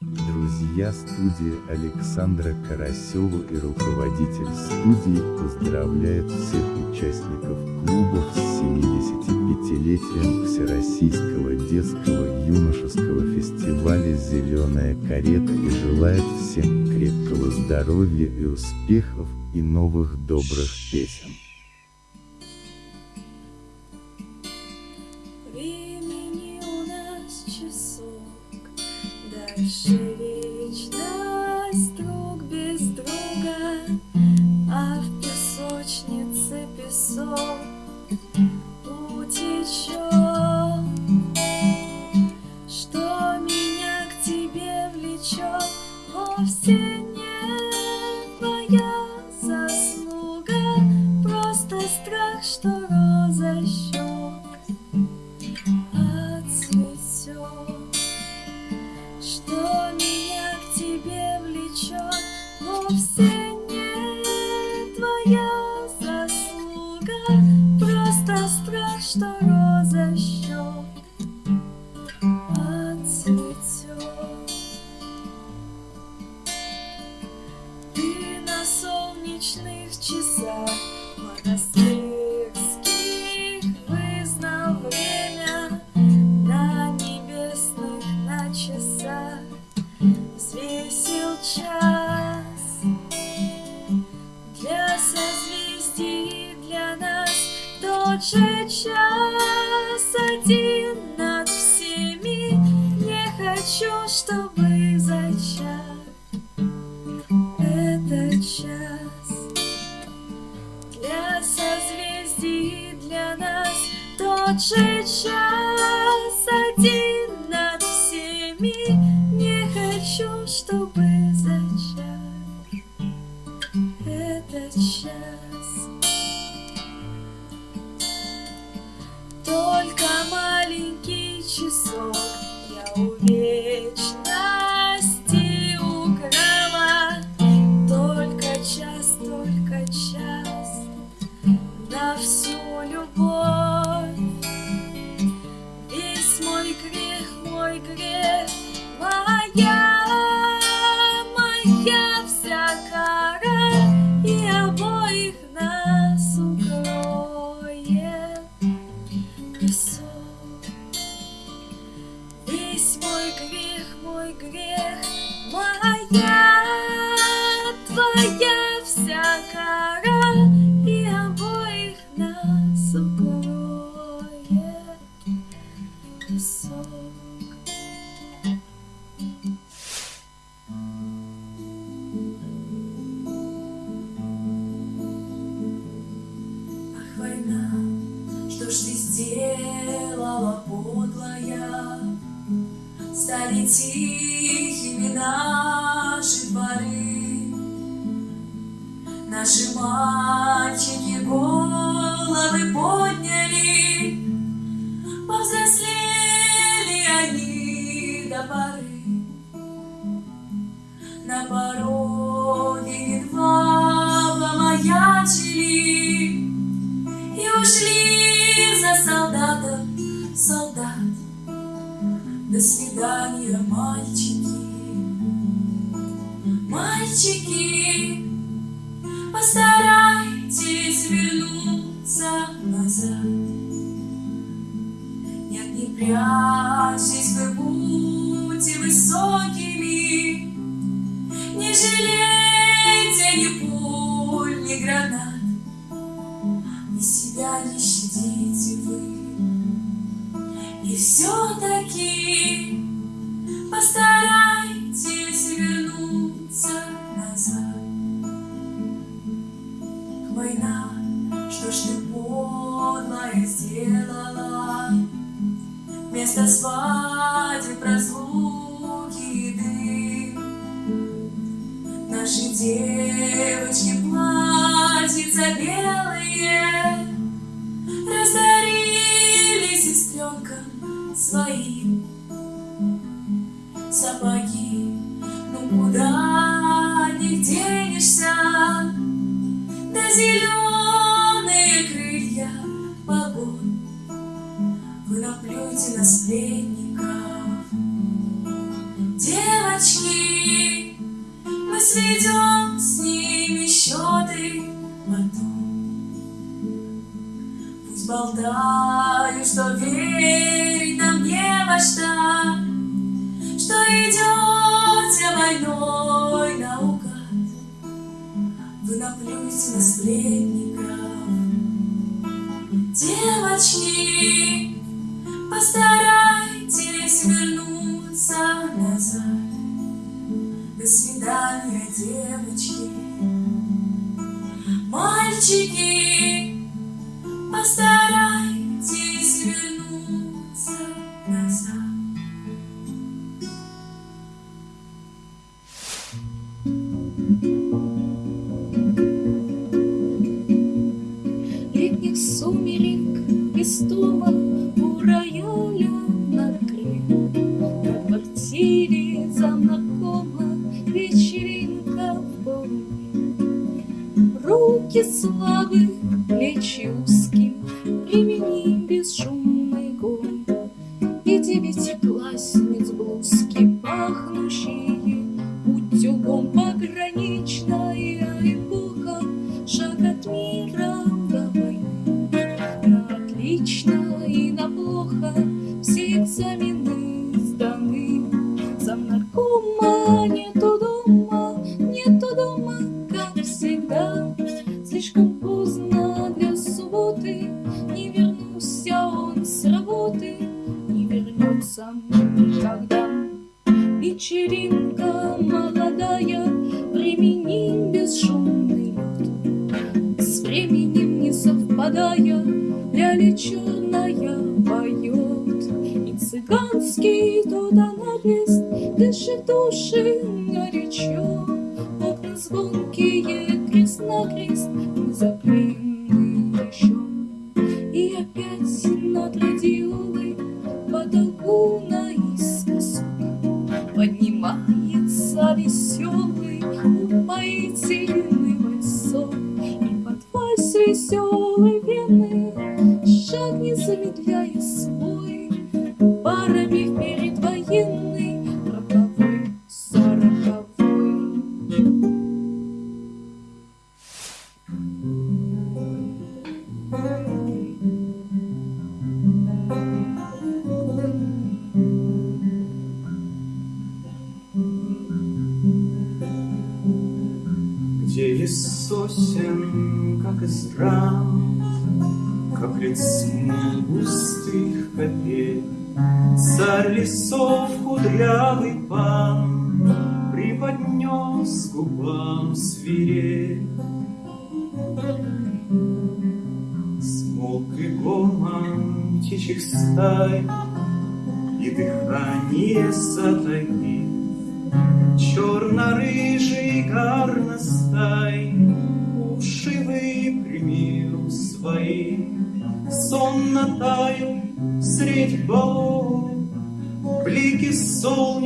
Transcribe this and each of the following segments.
Друзья студии Александра Карасева и руководитель студии поздравляет всех участников клубов с 75-летием Всероссийского детского юношеского фестиваля «Зеленая карета» и желает всем крепкого здоровья и успехов, и новых добрых песен.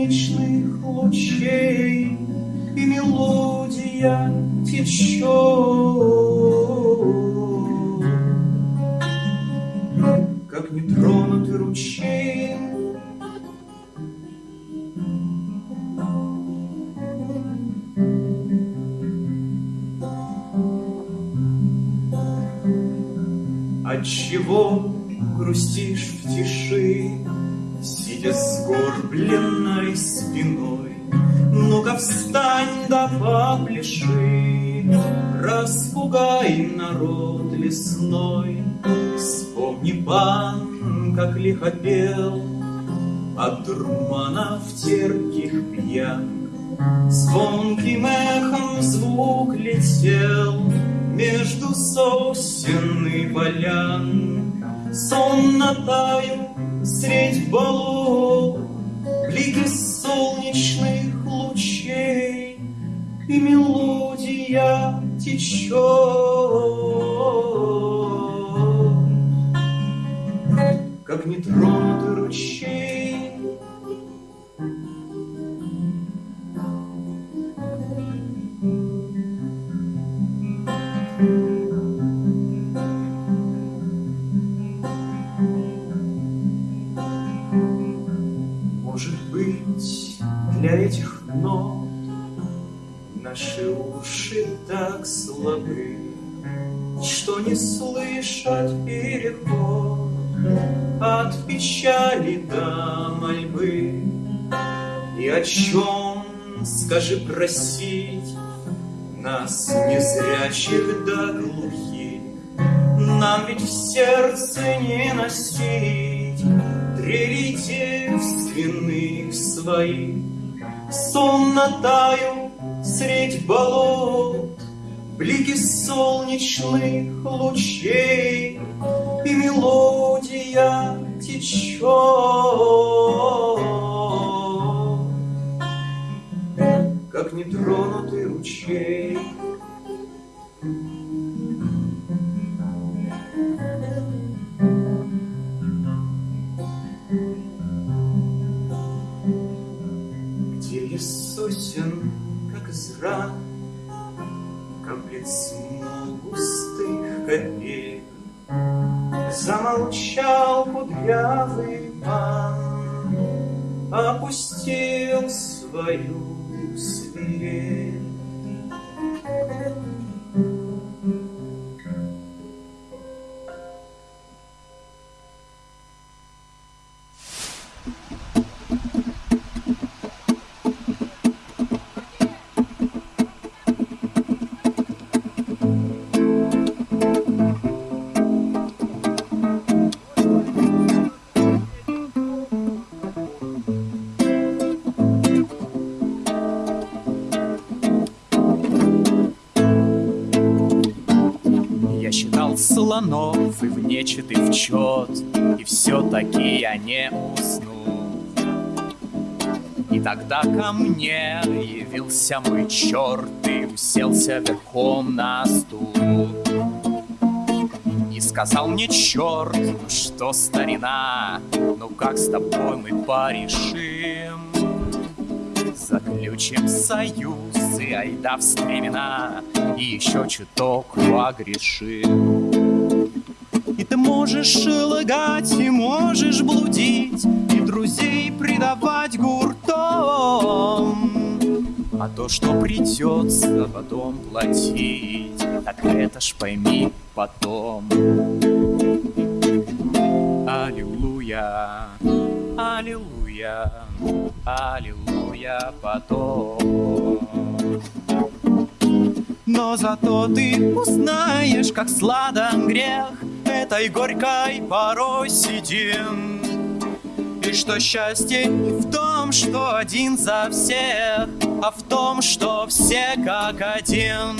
солнечных лучей, И мелодия течет, Как нетронутый ручей. Отчего грустишь в тиши, Сидя сгорблен моей спиной. Ну-ка встань да попляши, Распугай народ лесной. Вспомни, пан, как лихо пел, От дурмана в терпких пьян. Звонким эхом звук летел Между сосен и полян. Сон на таю средь болот, блики солнечных лучей, И мелодия течет, Как нетронутый ручей. Нот Наши уши так слабы, Что не слышат переход От печали до мольбы. И о чем, скажи, просить Нас, незрячих да глухих, Нам ведь в сердце не носить Трели девственных своих. Сонно таю средь болот, Блики солнечных лучей, И мелодия течет. Как нетронутый ручей. Сосен, как из ран, Каплет смол густых копей, Замолчал кудрявый пан, Опустил свою свирель. Слонов и в нечетый в чет, И все-таки я не уснул. И тогда ко мне явился мой черт И уселся верхом на стул. И сказал мне черт, ну что старина, Ну как с тобой мы порешим? Заключим союз и айда в стремена И еще чуток погрешим И ты можешь лгать, и можешь блудить И друзей предавать гуртом А то, что придется потом платить Так это ж пойми потом Аллилуйя, аллилуйя, аллилуйя потом. Но зато ты узнаешь, как сладок грех Этой горькой порой сидим. И что счастье не в том, что один за всех А в том, что все как один.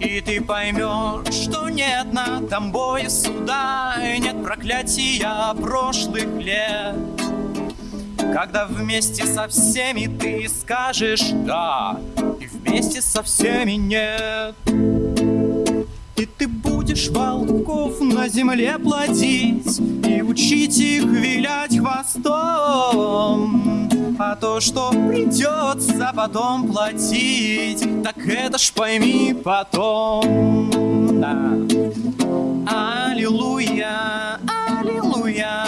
И ты поймешь, что нет над тобой суда И нет проклятия прошлых лет. Когда вместе со всеми ты скажешь «да», И вместе со всеми «нет». И ты будешь волков на земле плодить И учить их вилять хвостом. А то, что придется потом платить Так это ж пойми потом. Да. Аллилуйя, аллилуйя,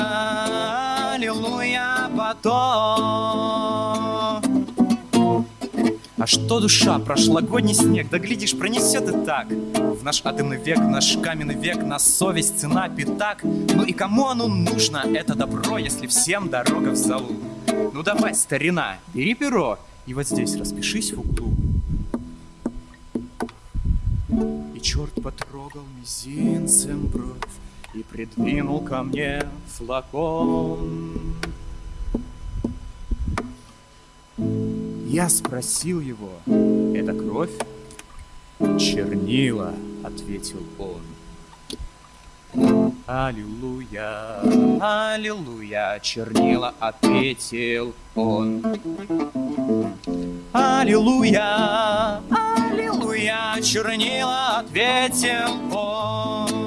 А что душа, прошлогодний снег, да глядишь, пронесет и так. В наш атомный век, в наш каменный век, на совесть цена пятак. Ну и кому оно нужно, это добро, если всем дорога в залу? Ну давай, старина, бери перо и вот здесь распишись в углу. И черт потрогал мизинцем бровь И придвинул ко мне флакон Я спросил его, это кровь? Чернила, ответил он Аллилуйя, аллилуйя, чернила, ответил он Аллилуйя, аллилуйя, чернила, ответил он.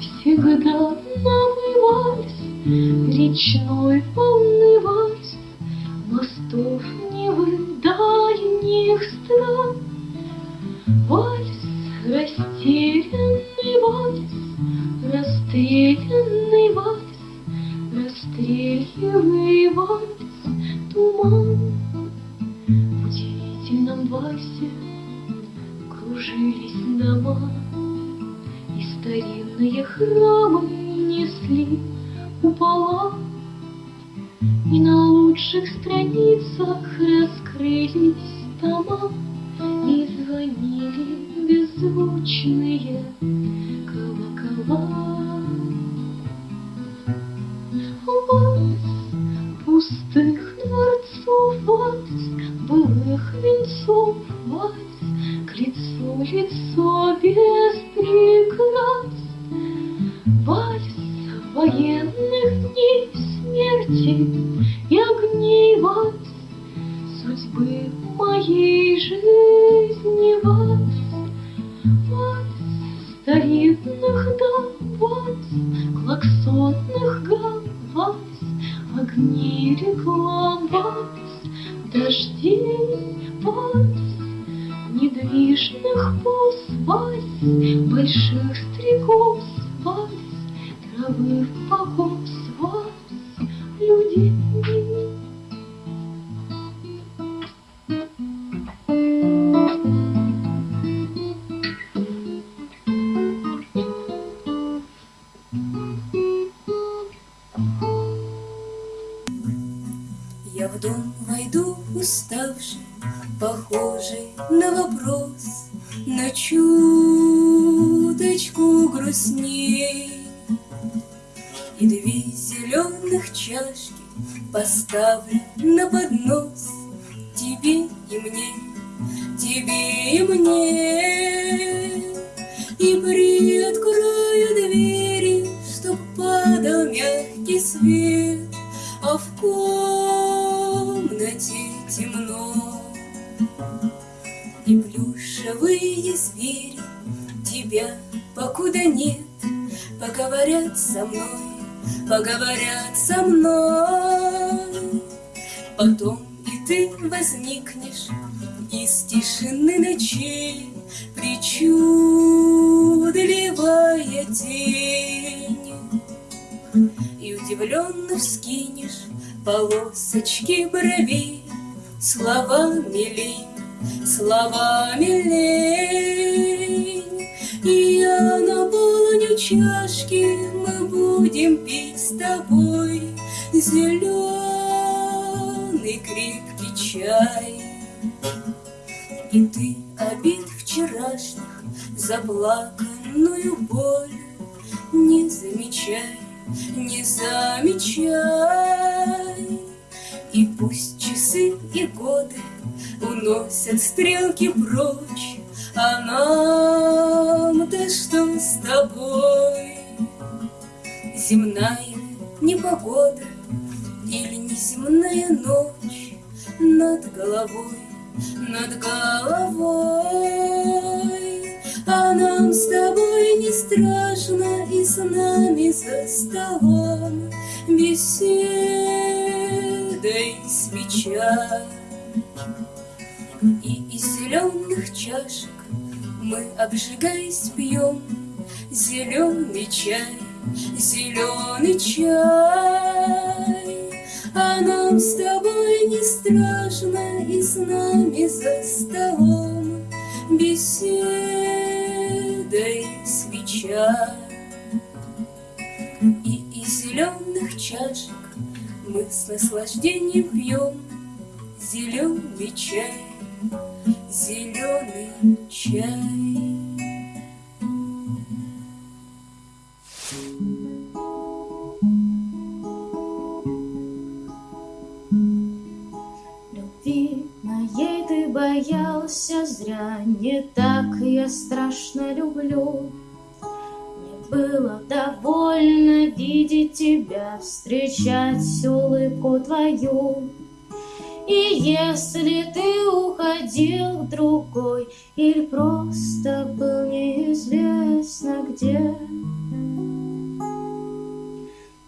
Всегда новый вальс речной сдвинешь полосочки брови, слова лень, слова лень. И я наполню чашки, мы будем пить с тобой Зеленый крепкий чай. И ты обид вчерашних, заплаканную боль не замечай не замечай. И пусть часы и годы уносят стрелки прочь, А нам-то что с тобой? Земная непогода или неземная ночь Над головой, над головой. А нам с тобой не страшно И с нами за столом. Беседой свеча И из зеленых чашек Мы, обжигаясь, пьем Зеленый чай, зеленый чай. А нам с тобой не страшно И с нами за столом Беседой свеча И из зеленых чашек Мы с наслаждением пьем Зеленый чай, зеленый чай. Моей ты боялся зря, Не так я страшно люблю. Мне было довольно видеть тебя, Встречать улыбку твою. И если ты уходил к другой Или просто был неизвестно где,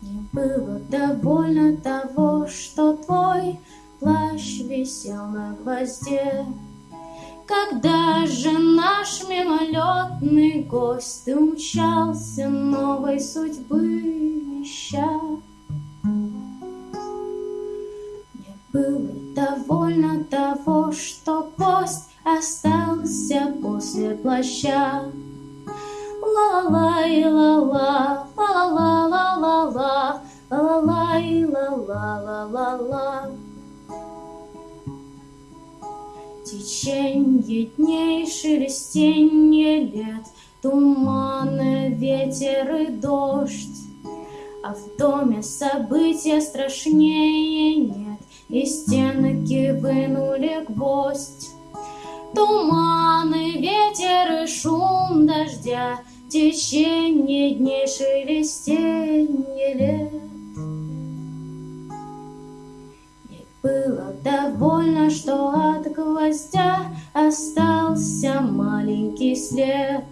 Мне было довольно того, что твой плащ висел на гвозде. Когда же наш мимолетный гость умчался новой судьбы ища? Мне было довольно того, что гость остался после плаща. Ла-ла-ла, ла-ла, ла-ла-ла-ла-ла, ла-ла-ла, ла-ла-ла-ла-ла. Теченье дней, шелестенье лет, Туманы, ветер и дождь. А в доме события страшнее нет, И стенки вынули гвоздь. Туманы, ветер и шум дождя, Теченье дней, шелестенье лет. Было довольно, что от гвоздя Остался маленький след.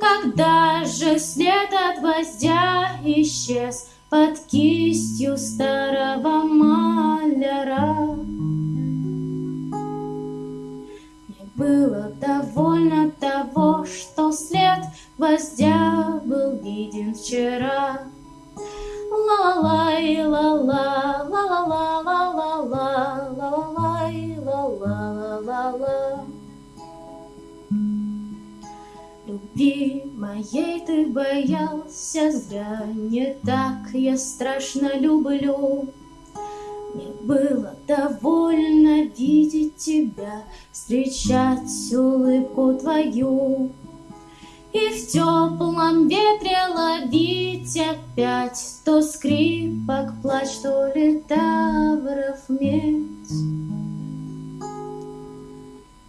Когда же след от гвоздя исчез Под кистью старого маляра? Мне было довольно того, что след гвоздя был виден вчера. Любви моей ты боялся зря, Не так я страшно люблю. Мне было довольно видеть тебя, Встречать улыбку твою. И в теплом ветре ловить опять То скрипок плач, то литавров медь.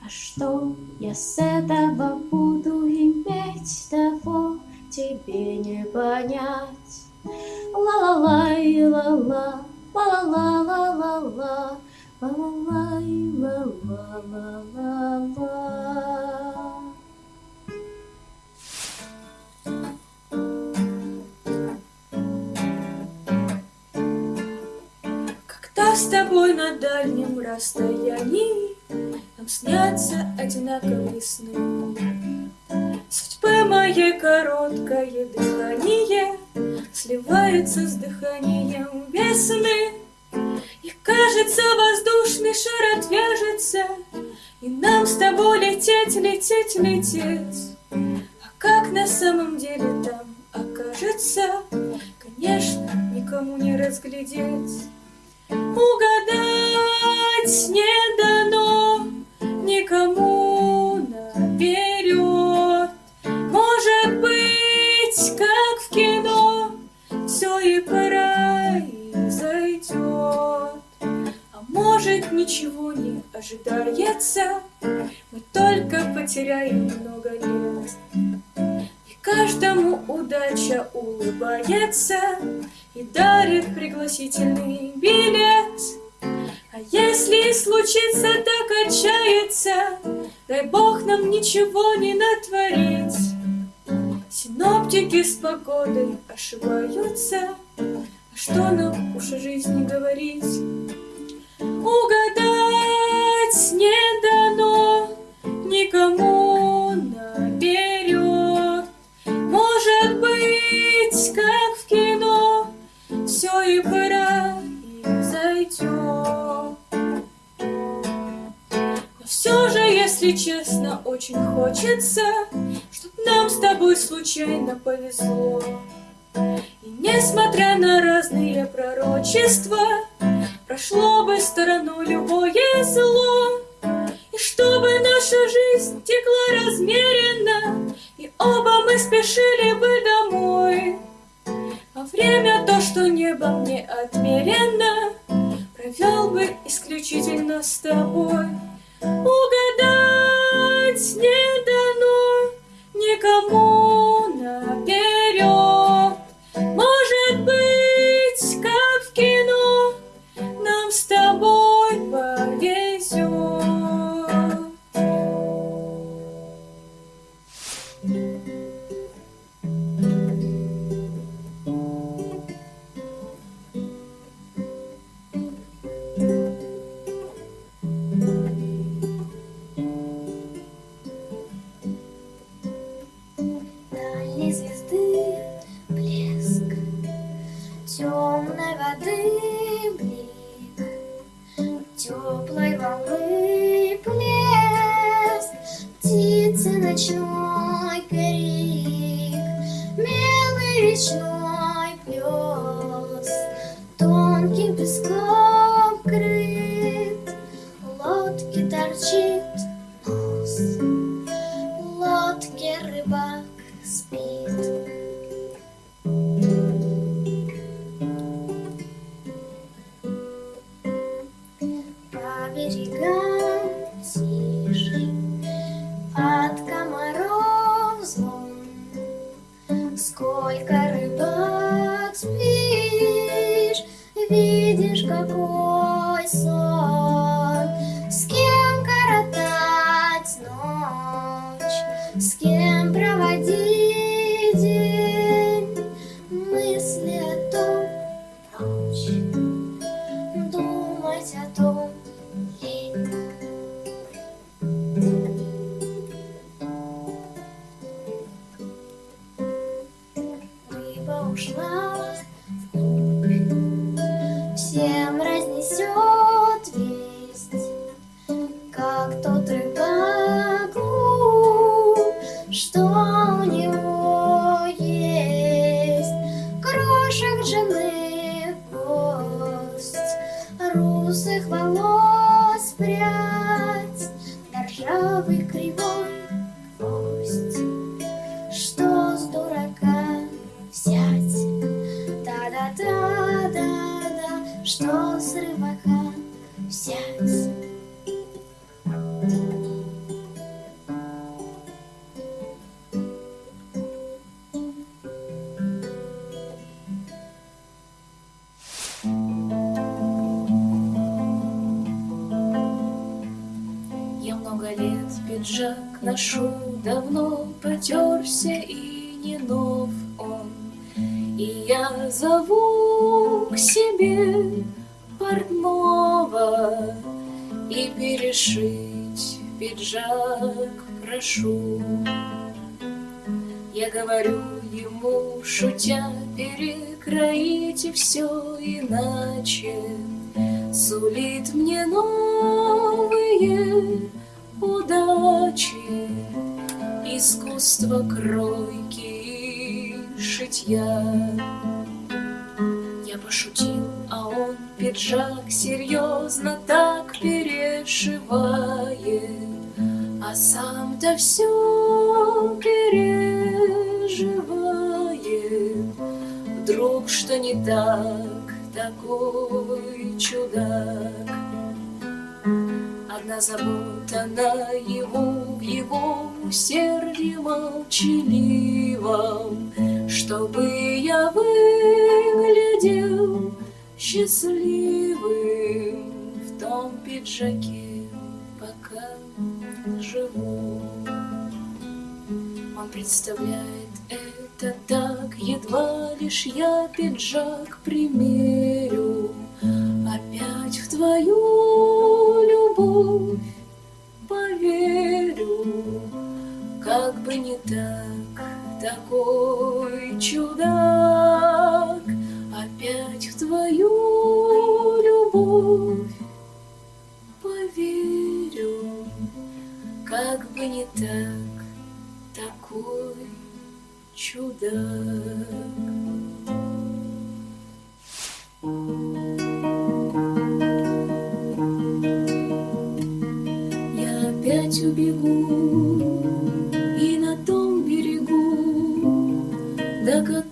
А что я с этого буду иметь, того тебе не понять. Ла-ла-лай, ла-ла, ла-ла-ла-ла-ла-ла, ла-ла-лай, ла-ла-ла-ла-ла. Когда с тобой на дальнем расстоянии Нам снятся одинаковые сны. Судьбы моей короткое дыхание Сливается с дыханием весны. И кажется, воздушный шар отвяжется, И нам с тобой лететь, лететь, лететь. А как на самом деле там окажется, Конечно, никому не разглядеть. Угадать не дано никому наперед. Может быть, как в кино, все и произойдет. А может ничего не ожидается, Мы только потеряем много лет. Каждому удача улыбается И дарит пригласительный билет. А если случится так отчаяться, Дай Бог нам ничего не натворить. Синоптики с погодой ошибаются, А что нам уж о жизни говорить? Угадать не дано никому и зайдет. Но все же, если честно, очень хочется, Чтоб нам с тобой случайно повезло. И несмотря на разные пророчества, Прошло бы стороной любое зло, И чтобы наша жизнь текла размеренно, И оба мы спешили бы домой. Время то, что небом не отмерено, Провел бы исключительно с тобой. Угадать не дано никому наперед. Ночной крик, белый речной flowers сам-то все переживает. Вдруг что не так, такой чудак. Одна забота на его, в его усердии молчаливом, Чтобы я выглядел счастливым В том пиджаке, пока живу. Представляет. Это так, едва лишь я пиджак примерю, Опять в твою любовь поверю, Как бы не так, такой чудак, Опять в твою любовь поверю, Как бы не так, такой чудак. Я опять убегу и на том берегу, до которого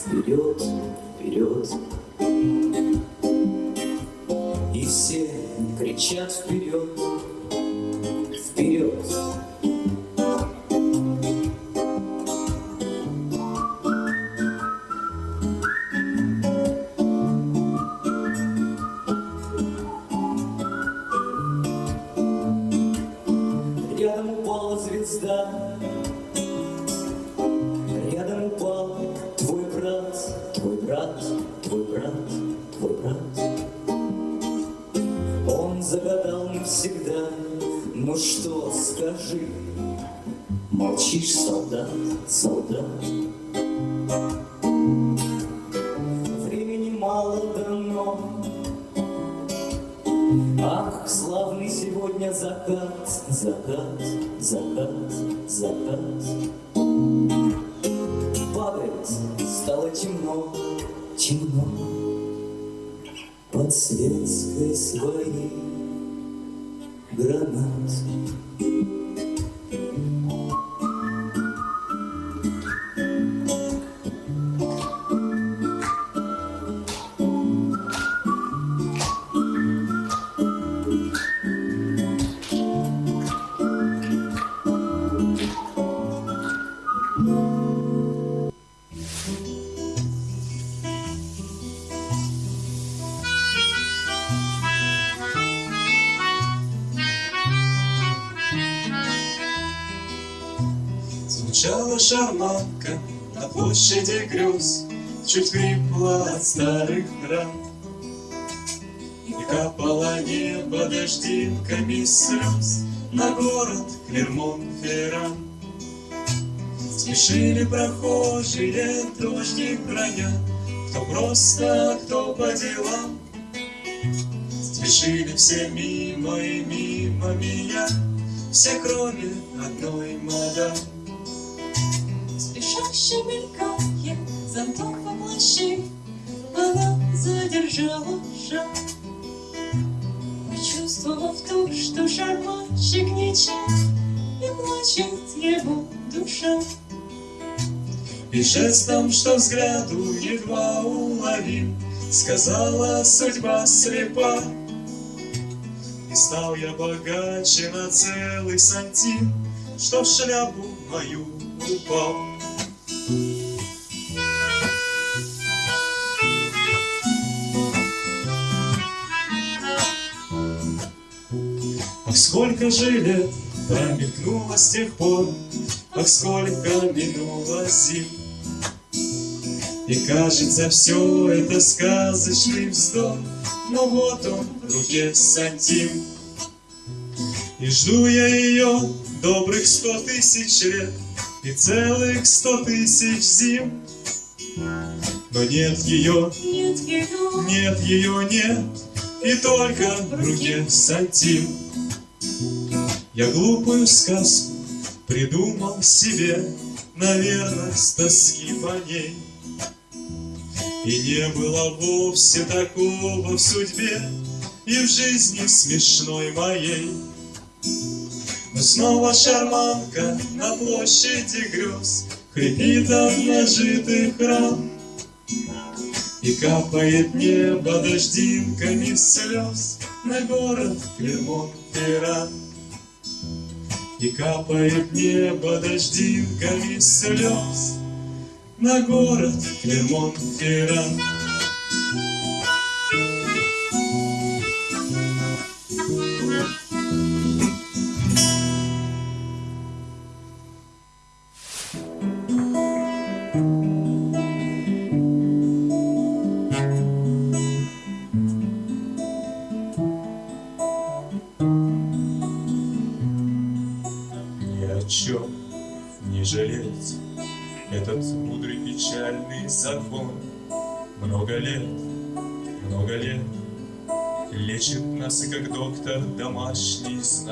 вперед, вперед. И все кричат вперед. Чуть хрипла от старых ран. И капало небо дождинками слез На город Клермон-Ферран. Спешили прохожие, дождик броня, Кто просто, кто по делам. Спешили все мимо и мимо меня, Все кроме одной мадам. Спешащий мелькает задержала шаг. Почувствовав то, что шарманщик ничем, И плачет его душа. И жестом, что взгляду едва уловим, Сказала судьба слепа. И стал я богаче на целый сантим, Что в шляпу мою упал. Сколько же лет промелькнуло с тех пор, Ах, сколько минуло зим. И кажется, все это сказочный вздох, Но вот он в руке сантим. И жду я ее добрых сто тысяч лет И целых сто тысяч зим. Но нет ее, Нет ее, нет ее, нет, И только в руке сантим. Я глупую сказку придумал себе, Наверное, с тоски по ней. И не было вовсе такого в судьбе И в жизни смешной моей. Но снова шарманка на площади грез Хрипит от нажитых ран. И капает небо дождинками слез На город Клермон-Ферран. И капает небо дождинками слез На город Клермон-Ферран.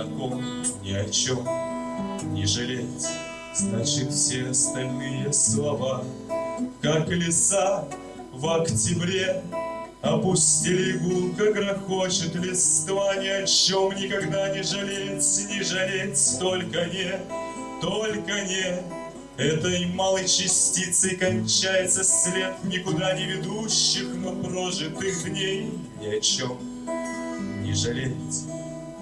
Знаком Ни о чем не жалеть. Значит, все остальные слова Как леса в октябре Опустили гулко, грохочет листва Ни о чем никогда не жалеть, не жалеть. Только не, только не Этой малой частицей кончается след Никуда не ведущих, но прожитых дней Ни о чем не жалеть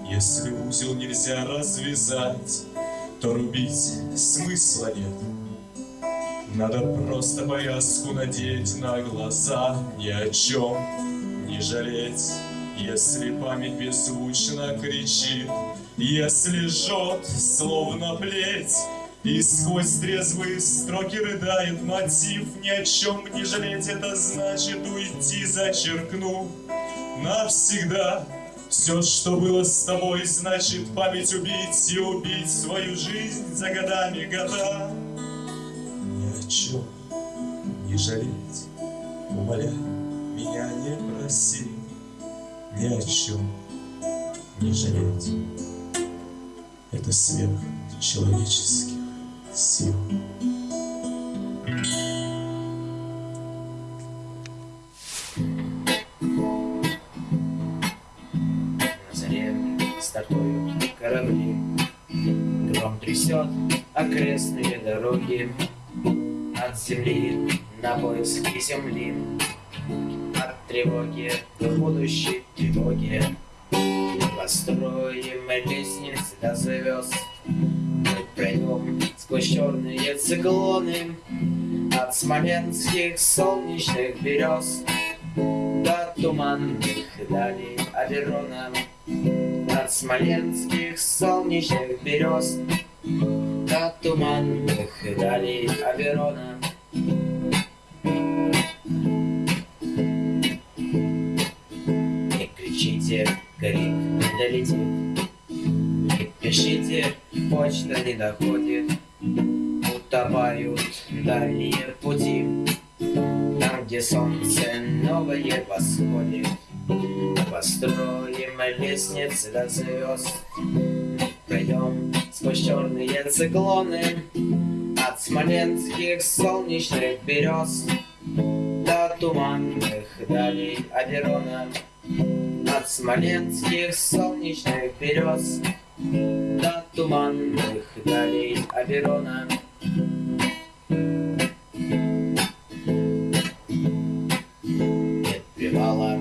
Если узел нельзя развязать То рубить смысла нет надо просто повязку надеть на глаза, ни о чем не жалеть. Если память беззвучно кричит, если жжет, словно плеть, и сквозь трезвые строки рыдает мотив, ни о чем не жалеть, это значит уйти, зачеркнув навсегда. Все, что было с тобой, значит память убить и убить свою жизнь за годами года ни о чем не жалеть. Умоляю, меня не проси, ни о чем не жалеть. Это сверх человеческих сил. Трясет окрестные дороги От земли на поиски земли От тревоги до будущей тревоги Мы построим лестницы до звезд Мы пройдем сквозь черные циклоны От смоленских солнечных берез До туманных далей Аверона От смоленских солнечных берез До туманных далей Аверона. Не кричите, крик не долетит Не пишите, почта не доходит. Утопают дальние пути. Там, где солнце новое восходит. Построим лестницы до звезд. Пройдем сквозь черные циклоны От смоленских солнечных берез До туманных далей Аверона. От смоленских солнечных берез До туманных далей Аверона. Привала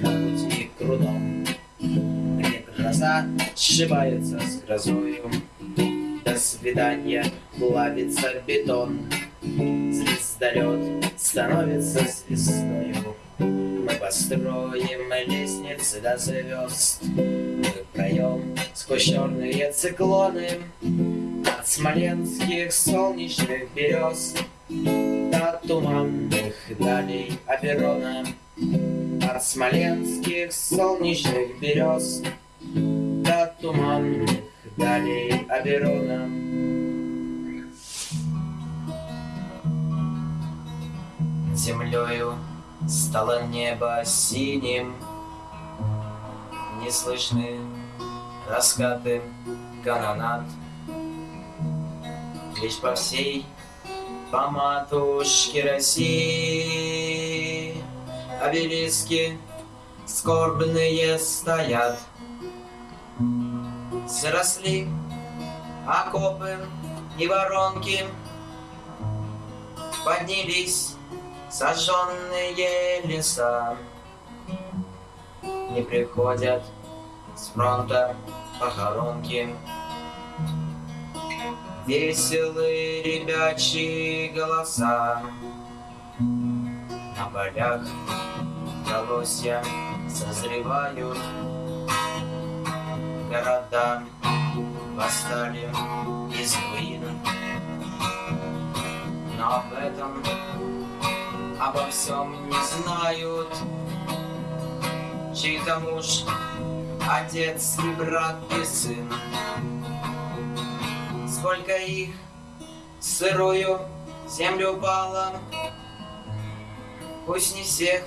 на пути крутом Где гроза сшибается с грозою свидания плавится бетон. Звездолет становится звездою. Мы построим лестницы до звезд. Мы проем сквозь черные циклоны. От смоленских солнечных берез До туманных далей Аперона От смоленских солнечных берез До туманных далей Аперона Землею стало небо синим. Не слышны раскаты канонат Лишь по всей по матушке России Обелиски скорбные стоят Заросли окопы и воронки Поднялись сожженные леса. Не приходят с фронта похоронки. Веселые ребячьи голоса. На полях колосья созревают Города восстали из руин Но об этом обо всем не знают. Чей-то муж, отец и брат и сын. Сколько их сырую землю упало Пусть не всех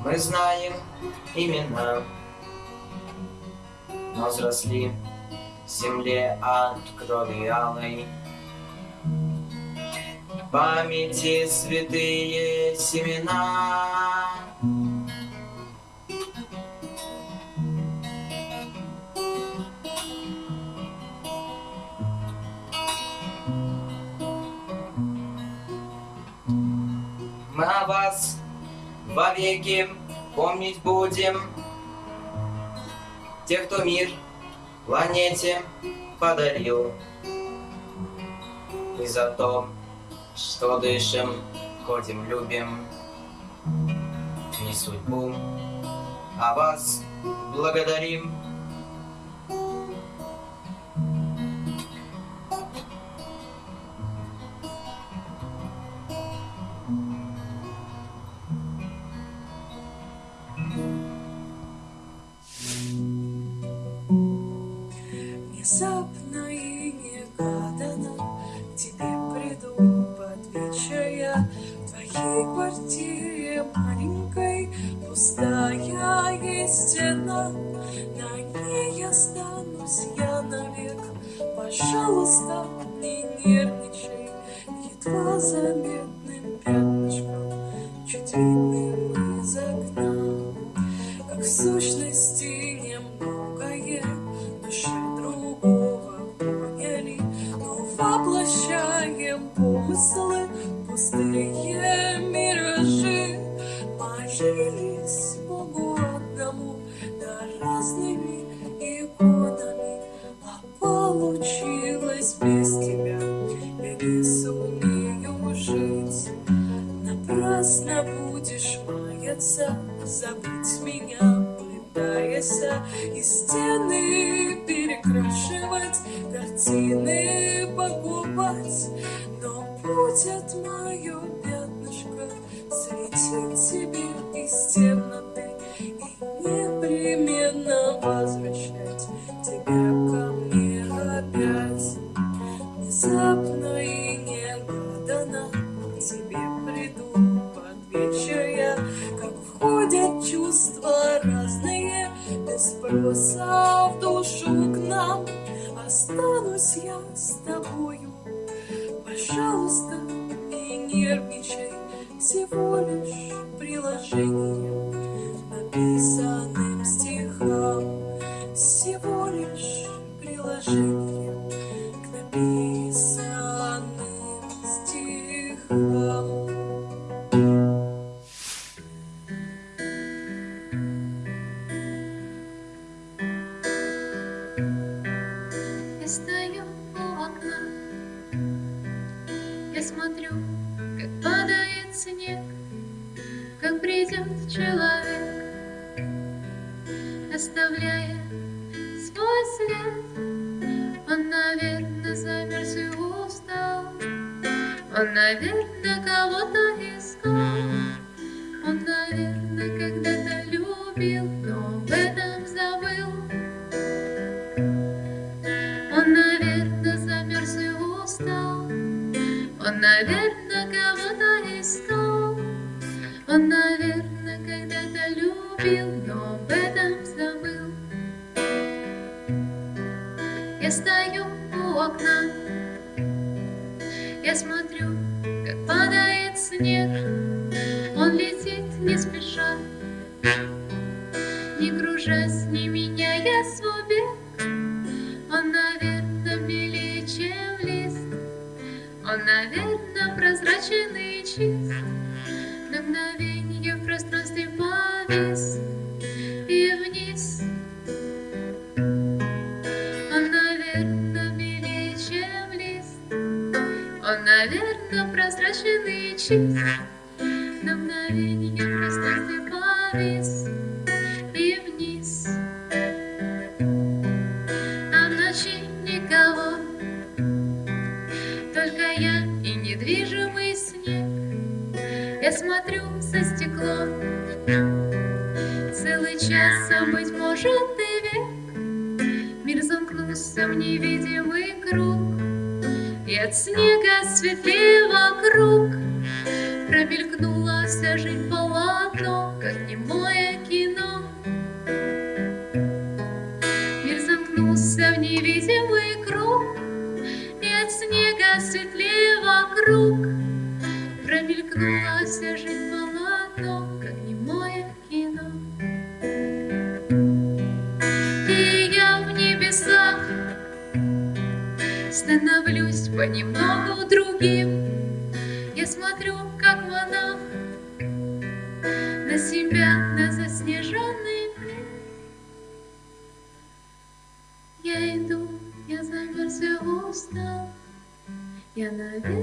мы знаем имена Но взросли в земле от крови алой памяти святые семена. Мы о вас вовеки помнить будем, Тех, кто мир планете подарил. И за то, что дышим, ходим, любим, не судьбу, а вас благодарим. этой квартире маленькой Пустая есть стена, на ней я останусь я навек. Пожалуйста, не нервничай, едва заметным пятнышком Чуть видным из окна, как в сущности немногое Души другого поняли, но воплощаем помыслы пустые миражи Пожились Богу одному Да разными иконами А получилось без тебя и не сумею жить. Напрасно будешь маяться Забыть меня пытаясь и стены перекрашивать, картины покупать, но будет мое пятнышко слетит тебе из темноты и непременно возвращать. тобою. Пожалуйста, не нервничай, всего лишь промелькнула вся жизнь полотно, как немое кино. Мир замкнулся в невидимый круг, и от снега светлее вокруг. Промелькнула вся жизнь полотно, как немое кино. И я в небесах становлюсь понемногу другим. Mm-hmm.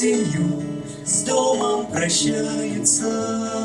семью, с домом прощается.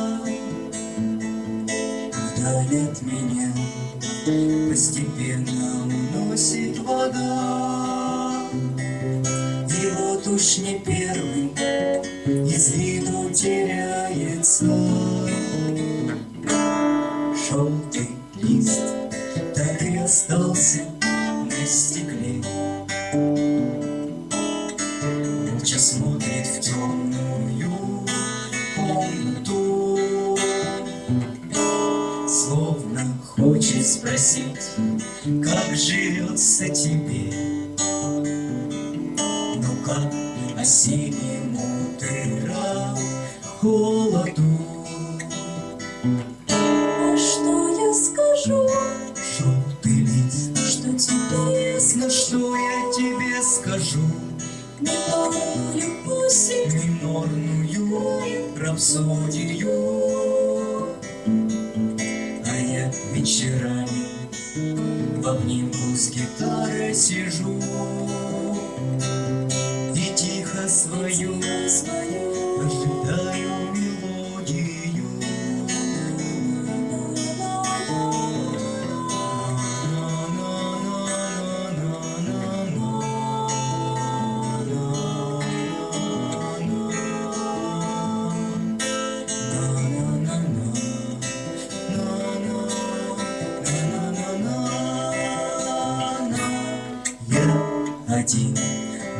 один.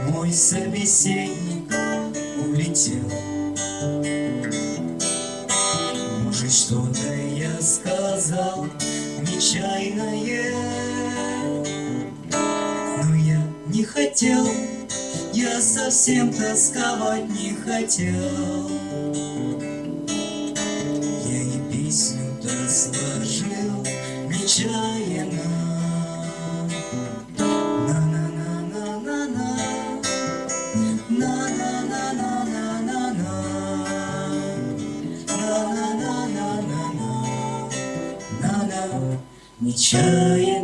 Мой собеседник улетел. Может что-то я сказал нечаянное? Но я не хотел, я совсем тосковать не хотел. each.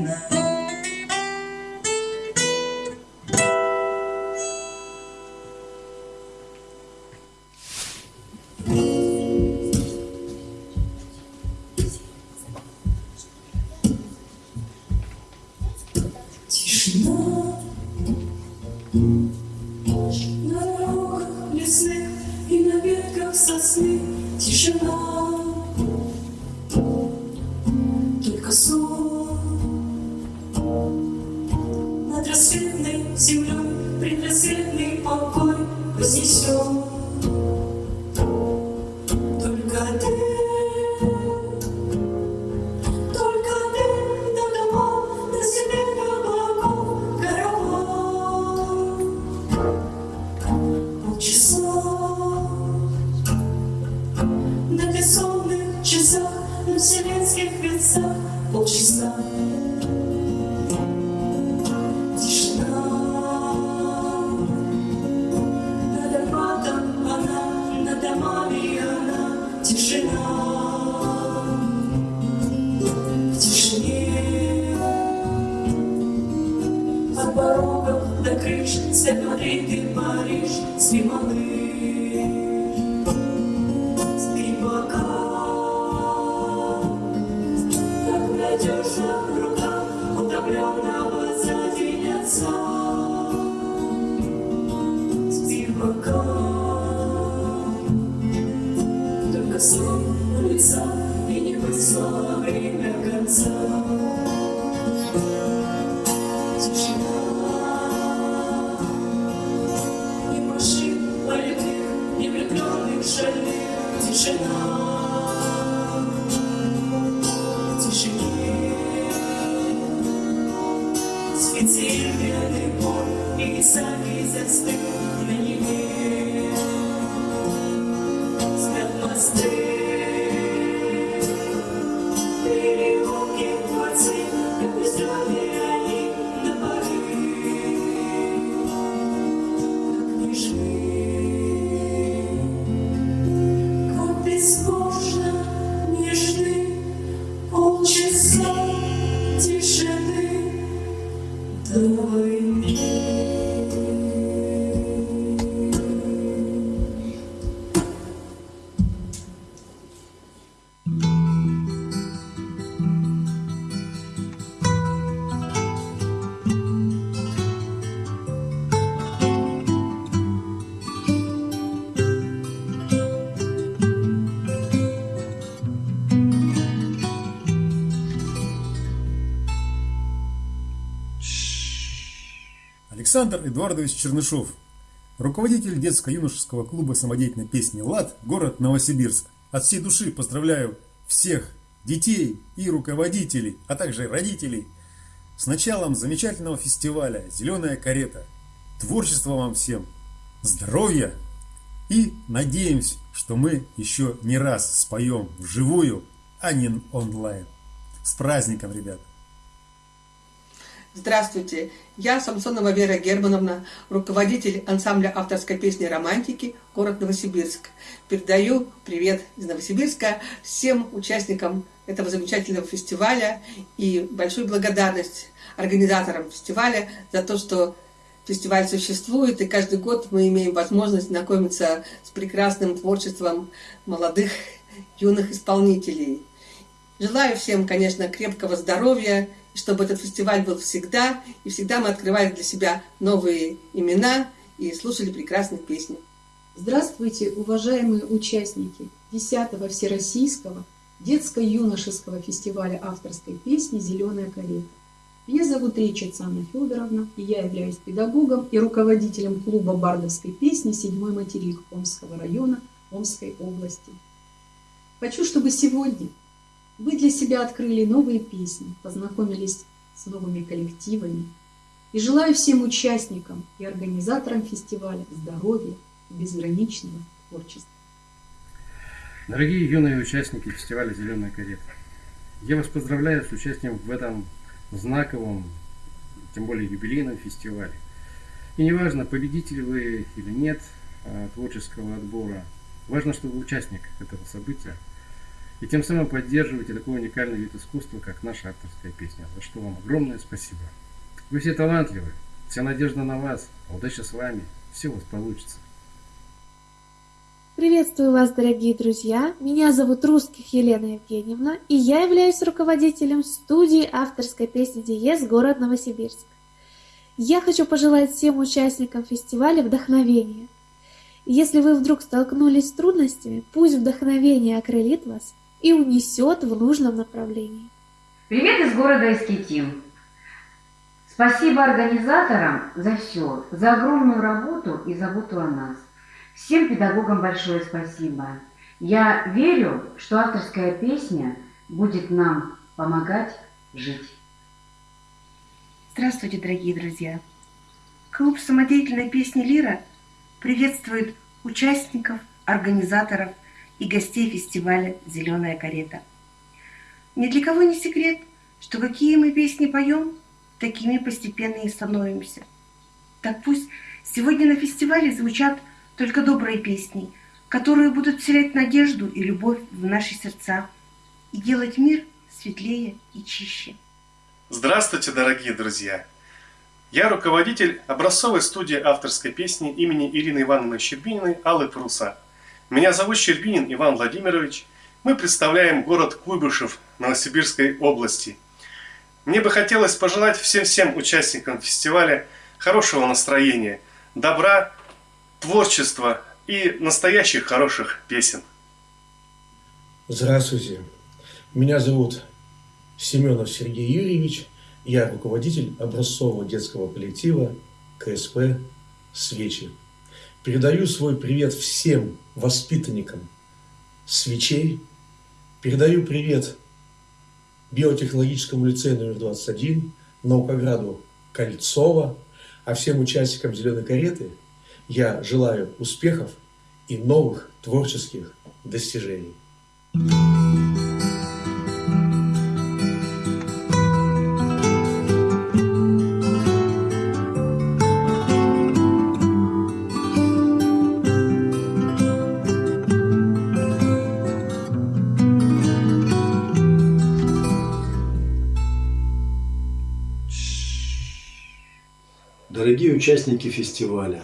Александр Эдуардович Чернышов, руководитель детско-юношеского клуба самодеятельной песни «ЛАД», город Новосибирск. От всей души поздравляю всех детей и руководителей, а также родителей с началом замечательного фестиваля «Зеленая карета». Творчества вам всем, здоровья и надеемся, что мы еще не раз споем вживую, а не онлайн. С праздником, ребят! Здравствуйте, я Самсонова Вера Германовна, руководитель ансамбля авторской песни «Романтики», город Новосибирск. Передаю привет из Новосибирска всем участникам этого замечательного фестиваля и большую благодарность организаторам фестиваля за то, что фестиваль существует, и каждый год мы имеем возможность знакомиться с прекрасным творчеством молодых юных исполнителей. Желаю всем, конечно, крепкого здоровья, и чтобы этот фестиваль был всегда, и всегда мы открывали для себя новые имена и слушали прекрасные песни. Здравствуйте, уважаемые участники 10-го Всероссийского детско-юношеского фестиваля авторской песни «Зеленая карета». Меня зовут Речица Анна Федоровна, и я являюсь педагогом и руководителем клуба бардовской песни «Седьмой материк» Омского района Омской области. Хочу, чтобы сегодня вы для себя открыли новые песни, познакомились с новыми коллективами. И желаю всем участникам и организаторам фестиваля здоровья и безграничного творчества. Дорогие юные участники фестиваля «Зеленая карета», я вас поздравляю с участием в этом знаковом, тем более юбилейном фестивале. И неважно, победитель вы или нет а, творческого отбора, важно, что вы участник этого события, и тем самым поддерживаете такой уникальный вид искусства, как наша авторская песня, за что вам огромное спасибо. Вы все талантливы, вся надежда на вас, удача с вами, все у вас получится. Приветствую вас, дорогие друзья! Меня зовут Русских Елена Евгеньевна, и я являюсь руководителем студии авторской песни «Диез» город Новосибирск. Я хочу пожелать всем участникам фестиваля вдохновения. Если вы вдруг столкнулись с трудностями, пусть вдохновение окрылит вас и унесет в нужном направлении. Привет из города Искитим. Спасибо организаторам за все, за огромную работу и заботу о нас. Всем педагогам большое спасибо. Я верю, что авторская песня будет нам помогать жить. Здравствуйте, дорогие друзья! Клуб самодеятельной песни «Лира» приветствует участников, организаторов и гостей фестиваля «Зеленая карета». Ни для кого не секрет, что какие мы песни поем, такими постепенно и становимся. Так пусть сегодня на фестивале звучат только добрые песни, которые будут вселять надежду и любовь в наши сердца и делать мир светлее и чище. Здравствуйте, дорогие друзья! Я руководитель образцовой студии авторской песни имени Ирины Ивановны Щербининой Аллы Пруса – меня зовут Щербинин Иван Владимирович. Мы представляем город Куйбышев Новосибирской области. Мне бы хотелось пожелать всем-всем участникам фестиваля хорошего настроения, добра, творчества и настоящих хороших песен. Здравствуйте. Меня зовут Семенов Сергей Юрьевич. Я руководитель образцового детского коллектива КСП «Свечи». Передаю свой привет всем воспитанникам свечей. Передаю привет биотехнологическому лицею номер 21, Наукограду Кольцова, а всем участникам «Зеленой кареты» я желаю успехов и новых творческих достижений. Дорогие участники фестиваля,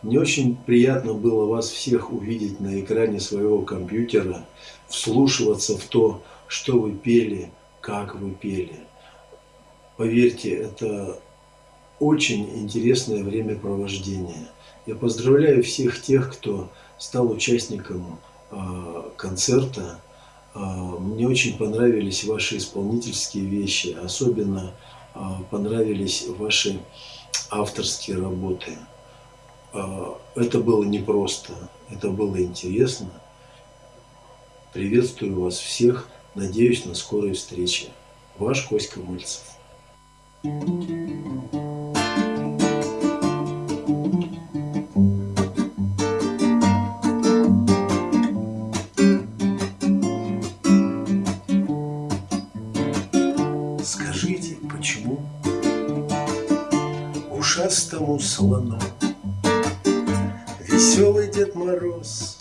мне очень приятно было вас всех увидеть на экране своего компьютера, вслушиваться в то, что вы пели, как вы пели. Поверьте, это очень интересное времяпровождение. Я поздравляю всех тех, кто стал участником э, концерта. Э, мне очень понравились ваши исполнительские вещи, особенно э, понравились ваши авторские работы. А, это было непросто, это было интересно. Приветствую вас всех, надеюсь на скорой встрече. Ваш Коська Мальцев. Скажите, слону веселый Дед Мороз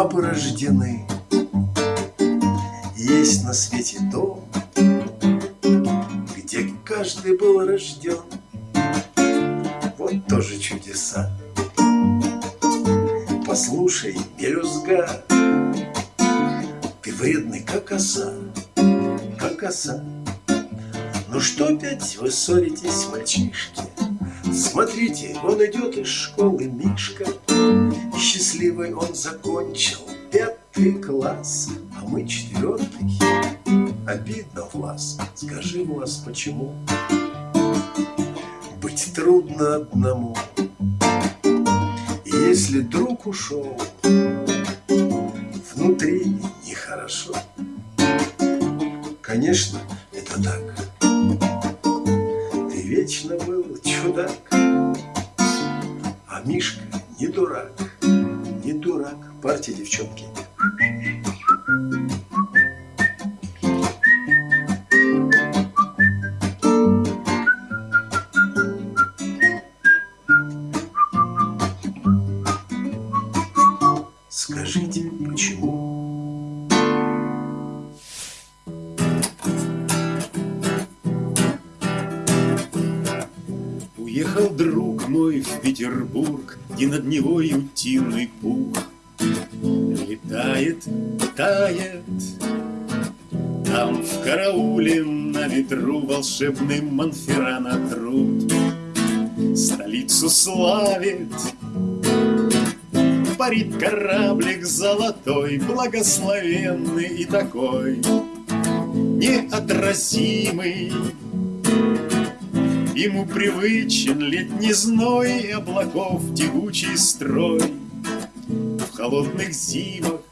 от почему? Быть трудно одному. Если друг ушел, внутри нехорошо. Конечно, это так. Ты вечно был чудак, а Мишка не дурак, не дурак. Партия, девчонки. И над Невой утиный пух Летает, тает Там в карауле на ветру Волшебный Монферрана труд Столицу славит. Парит кораблик золотой Благословенный и такой Неотразимый Ему привычен летний зной и облаков тягучий строй В холодных зимах.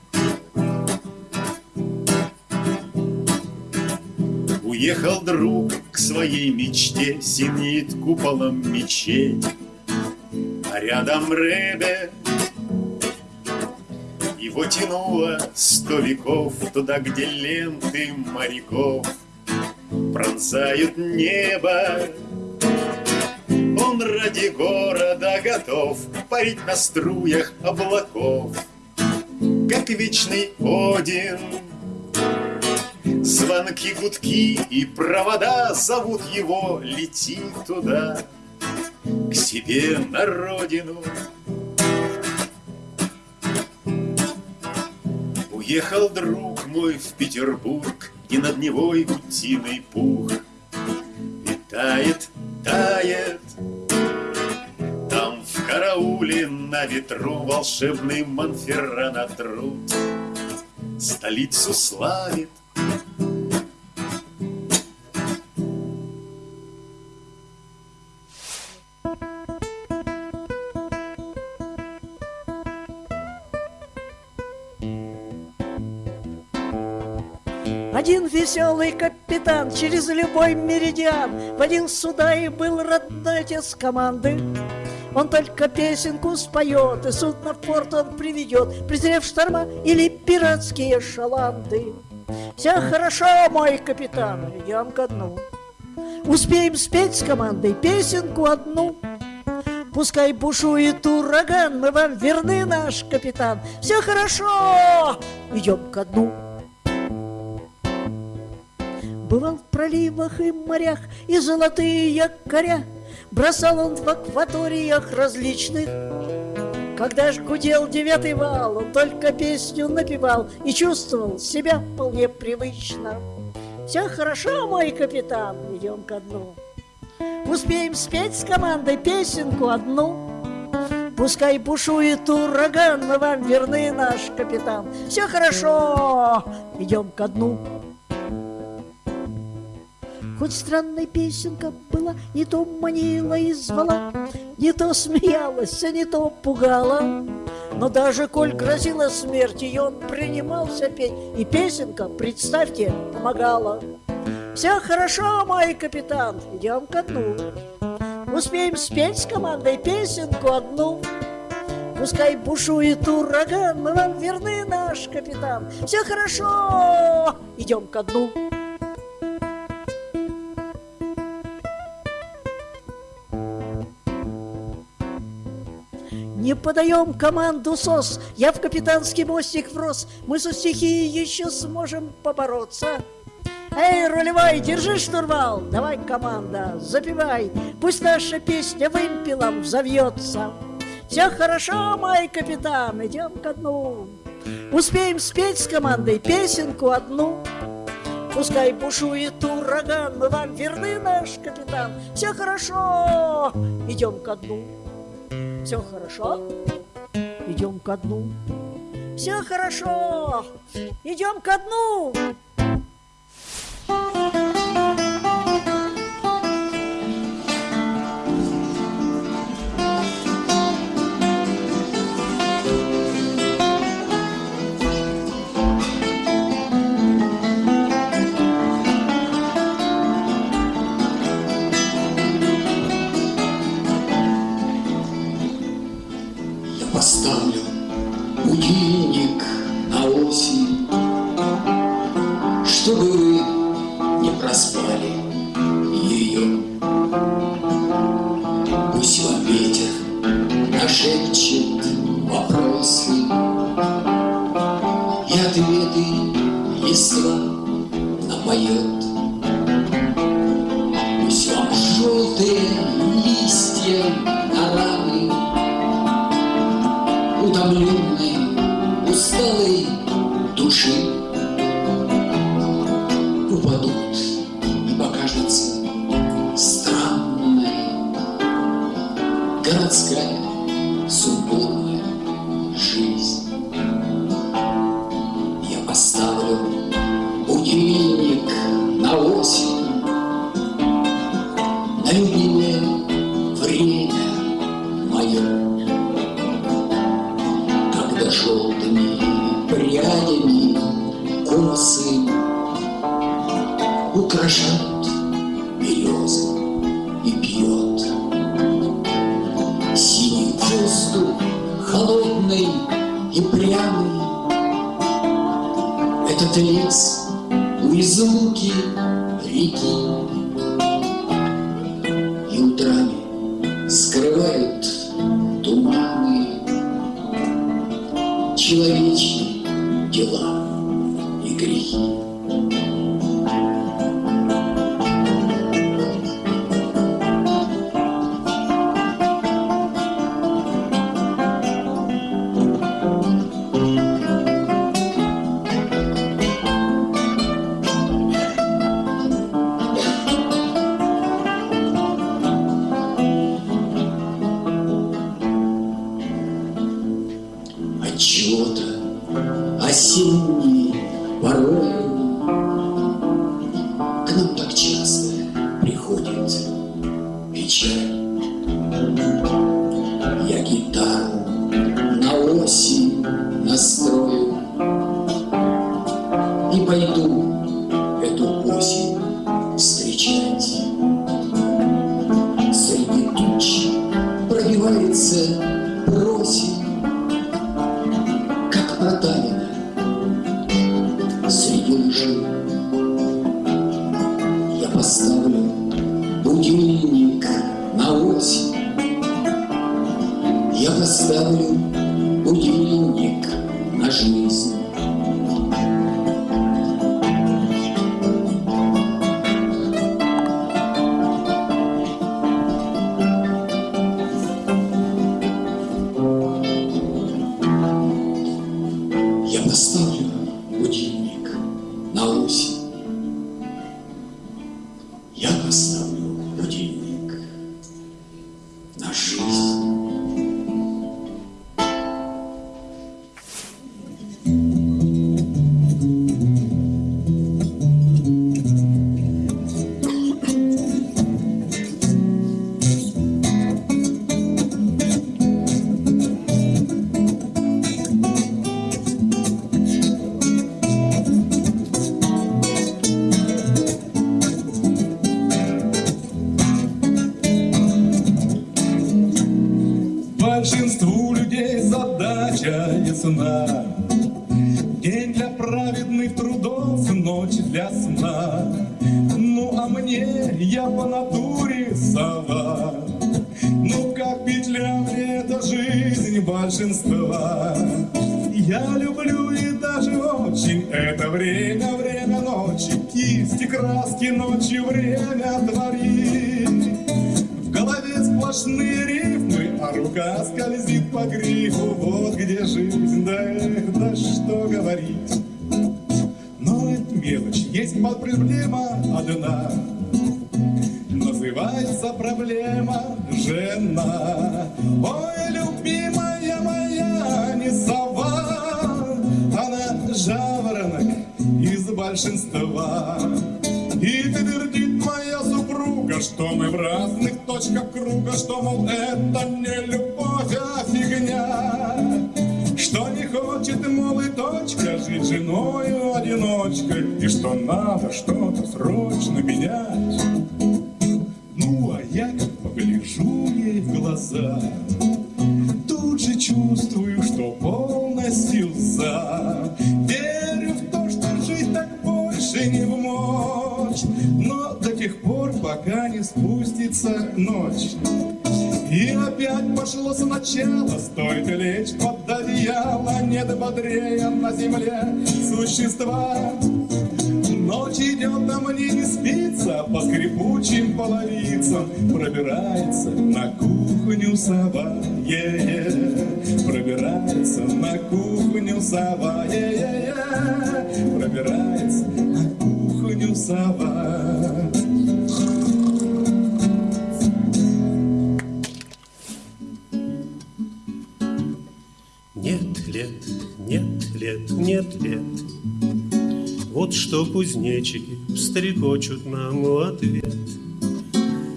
Уехал друг к своей мечте, Синеет куполом мечеть, А рядом Ребе. Его тянуло сто веков Туда, где ленты моряков Пронзают небо он ради города готов Парить на струях облаков, Как вечный Один. Звонки, гудки и провода Зовут его, лети туда, К себе на родину. Уехал друг мой в Петербург, И над Невой утиный пух. И тает, тает Там в карауле на ветру Волшебный Монферрана труд Столицу славит Один веселый капитан через любой меридиан Водил суда и был родной отец команды. Он только песенку споет, и судно в порт он приведет, Презрев шторма или пиратские шаланды. Все хорошо, мой капитан, идем ко дну. Успеем спеть с командой песенку одну. Пускай бушует ураган, мы вам верны, наш капитан. Все хорошо, идем ко дну. Бывал в проливах и морях, и золотые якоря Бросал он в акваториях различных. Когда ж гудел девятый вал, он только песню напевал И чувствовал себя вполне привычно. Все хорошо, мой капитан, идем ко дну. Успеем спеть с командой песенку одну. Пускай бушует ураган, мы вам верны, наш капитан. Все хорошо, идем ко дну. Хоть странная песенка была, не то манила и звала, Не то смеялась, а не то пугала. Но даже коль грозила смерть, и он принимался петь, И песенка, представьте, помогала. Все хорошо, мой капитан, идем ко дну. Успеем спеть с командой песенку одну. Пускай бушует ураган, мы вам верны, наш капитан. Все хорошо, идем ко дну. Не подаем команду СОС, я в капитанский мостик врос, Мы со стихией еще сможем побороться. Эй, рулевой, держи штурвал, давай, команда, запивай, Пусть наша песня вымпелом взовьется. Все хорошо, мой капитан, идем ко дну. Успеем спеть с командой песенку одну. Пускай бушует ураган, мы вам верны, наш капитан. Все хорошо, идем ко дну. Все хорошо, идем ко дну. Все хорошо, идем ко дну. Чтобы вы не проспали ее. Пусть вам ветер нашепчет вопросы И ответы листва напоет. Будильник на осень, Большинству людей задача ясна. День для праведных трудов, ночь для сна. Ну а мне я по натуре сова. Ну как петля мне эта жизнь большинства. Я люблю и даже очень это время, время ночи. Кисти, краски ночью время творит. В голове сплошные рифмы, а рука скользит по грифу. Вот где жизнь, да, эх, да что говорить. Но это мелочь, есть проблема одна. Называется проблема жена. Ой, любимая моя, не сова, она жаворонок из большинства. И твердит моя супруга, что мы в разных точках круга, что, мол, это не любовь, а фигня. Что не хочет, мол, и точка, жить женою одиночкой, и что надо что-то срочно менять. Ну, а я как погляжу ей в глаза, тут же чувствую, что полностью за. Верю в то, что жизнь так больше не в тех пор, пока не спустится ночь. И опять пошло сначала, стоит лечь под одеяло, нет бодрее на земле существа. Ночь идет, а мне не спится, по скрипучим половицам пробирается на кухню сова, е-е. пробирается на кухню сова, е-е-е. пробирается на кухню сова. Лет, нет лет. Вот что кузнечики стрекочут нам в ответ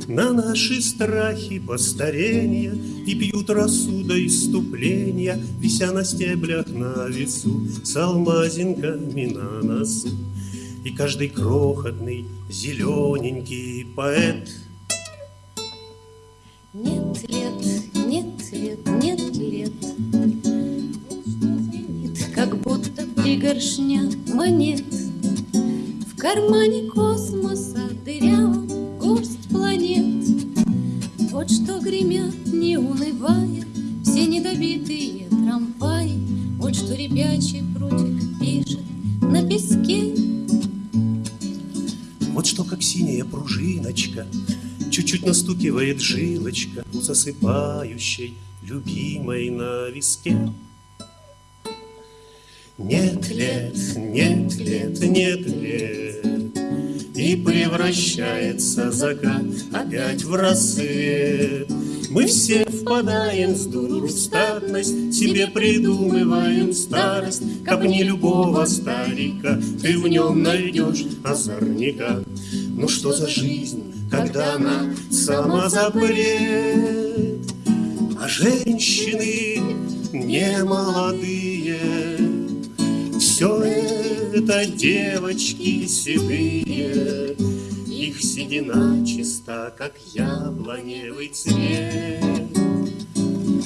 На наши страхи постарения И пьют рассуда иступления, Вися на стеблях на весу С алмазинками на носу. И каждый крохотный зелененький поэт как будто пригоршня монет. В кармане космоса дырявом горсть планет. Вот что гремят, не унывая, все недобитые трамваи. Вот что ребячий прутик пишет на песке. Вот что, как синяя пружиночка, Чуть-чуть настукивает жилочка У засыпающей любимой на виске. Нет лет, нет лет, нет лет, И превращается закат опять в рассвет. Мы все впадаем с дуру в статность, Себе придумываем старость, Копни любого старика, Ты в нем найдешь озорника. Ну что за жизнь, когда она сама запрет, А женщины не молодые, Все это девочки седые, Их седина чиста, как яблоневый цвет.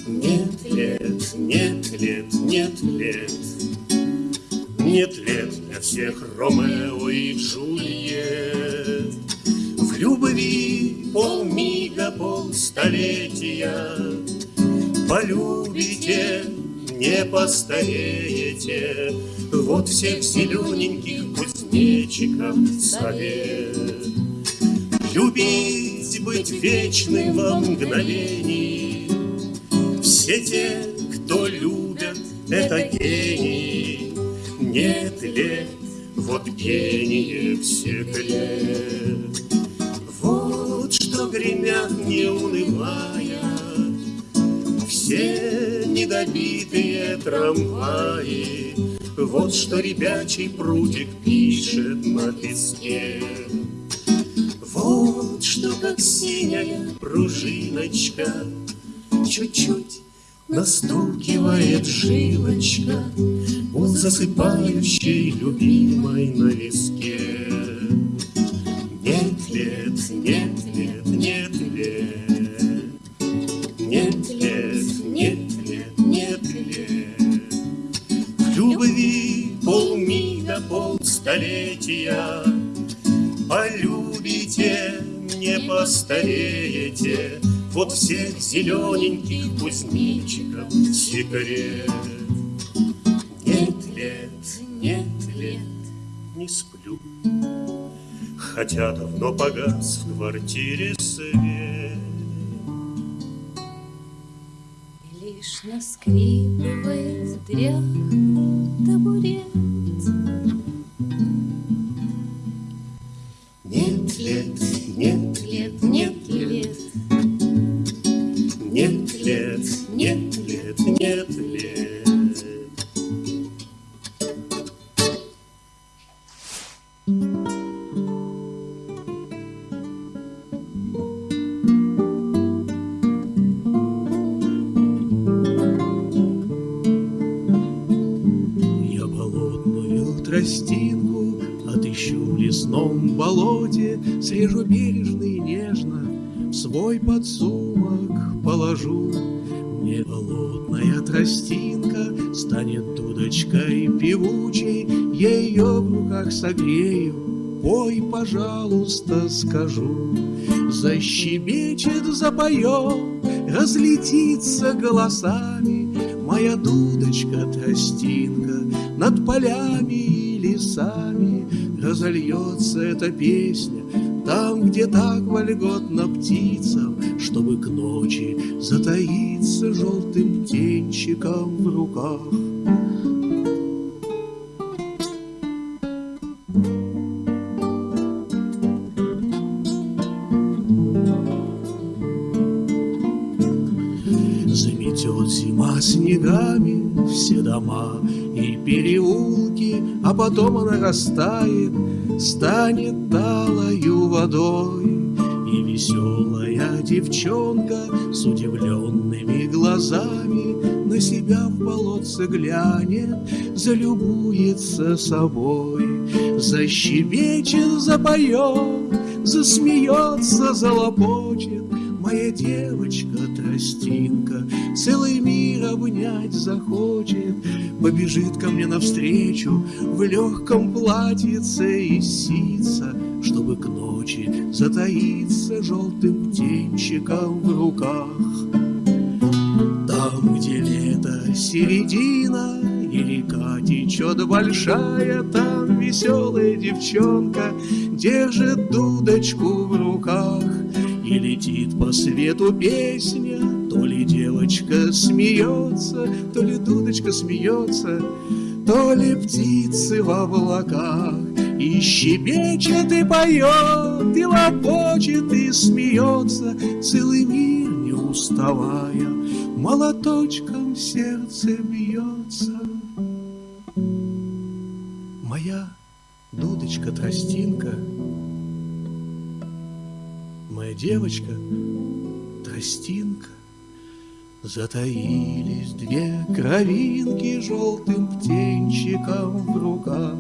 Нет лет, нет лет, нет лет, нет лет для всех Ромео и Джульет. В любви полмига, полстолетия Полюбите, не постареете, Вот всех зелененьких кузнечиков совет. Любить, быть вечным во мгновении, Все те, кто любят, это гении, Нет лет, вот гениев секрет. Вот что гремят, не унывая, Все недобитые трамваи, Вот что ребячий прудик пишет на песке. Вот что, как синяя пружиночка, Чуть-чуть настукивает жилочка У засыпающей любимой на виске. Нет лет, полстолетия Полюбите, не постареете, Вот всех зелененьких кузнечиков секрет. Нет лет, нет лет, не сплю, Хотя давно погас в квартире свет. Лишь наскрипывает в дверях табурет. Лет, нет лет, нет лет, нет лет, нет лет, нет лет. Я Срежу бережно и нежно, В свой подсумок положу. Мне болотная тростинка Станет дудочкой певучей, ее в руках согрею, Пой, пожалуйста, скажу. Защебечет, запоет, Разлетится голосами Моя дудочка-тростинка Над полями и лесами Разольется эта песня Там, где так вольготно птицам Чтобы к ночи затаиться Желтым птенчиком в руках. Заметет зима снегами все дома и переулки, А потом она растает, станет талою водой. И веселая девчонка с удивленными глазами На себя в болотце глянет, залюбуется собой. Защебечет, запоет, засмеется, залопочет, Моя девочка-тростинка Целый мир обнять захочет, Побежит ко мне навстречу В легком платьице и сица, Чтобы к ночи затаиться Желтым птенчиком в руках. Там, где лето середина И река течет большая, Там веселая девчонка Держит дудочку в руках И летит по свету песня, То ли девочка смеется, То ли дудочка смеется, То ли птицы в облаках. И щебечет, и поет, и лопочет, и смеется, Целый мир не уставая, Молоточком сердце бьется. Моя дудочка-тростинка, Моя девочка-тростинка, Затаились две кровинки Желтым птенчиком в руках.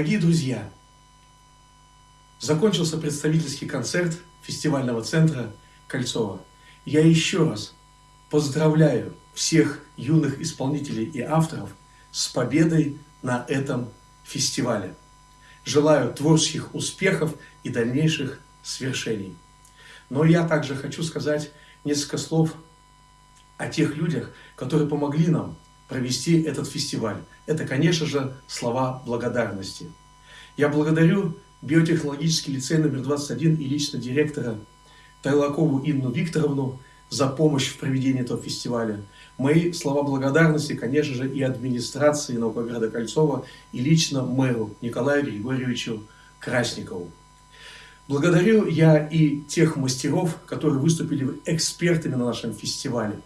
Дорогие друзья, закончился представительский концерт фестивального центра Кольцова. Я еще раз поздравляю всех юных исполнителей и авторов с победой на этом фестивале. Желаю творческих успехов и дальнейших свершений. Но я также хочу сказать несколько слов о тех людях, которые помогли нам провести этот фестиваль. Это, конечно же, слова благодарности. Я благодарю биотехнологический лицей номер 21 и лично директора Тайлакову Инну Викторовну за помощь в проведении этого фестиваля. Мои слова благодарности, конечно же, и администрации Наукограда Кольцова, и лично мэру Николаю Григорьевичу Красникову. Благодарю я и тех мастеров, которые выступили экспертами на нашем фестивале.